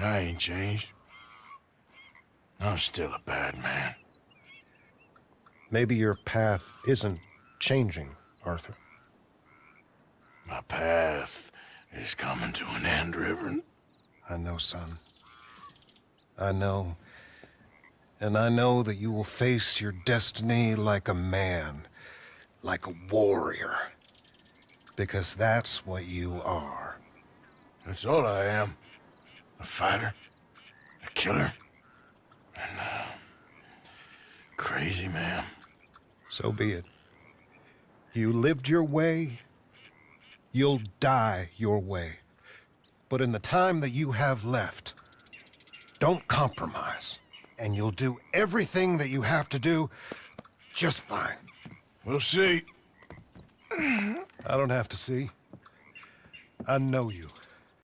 I ain't changed. I'm still a bad man. Maybe your path isn't changing, Arthur. My path is coming to an end, Reverend. I know, son. I know. And I know that you will face your destiny like a man, like a warrior. Because that's what you are. That's all I am. A fighter, a killer, and a crazy man. So be it. You lived your way, you'll die your way. But in the time that you have left, don't compromise. And you'll do everything that you have to do just fine. We'll see. I don't have to see. I know you.